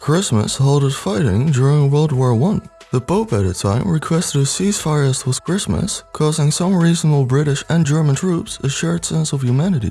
Christmas halted fighting during World War I. The Pope at the time requested a ceasefire as was Christmas, causing some reasonable British and German troops a shared sense of humanity.